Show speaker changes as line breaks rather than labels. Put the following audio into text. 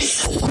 Earth.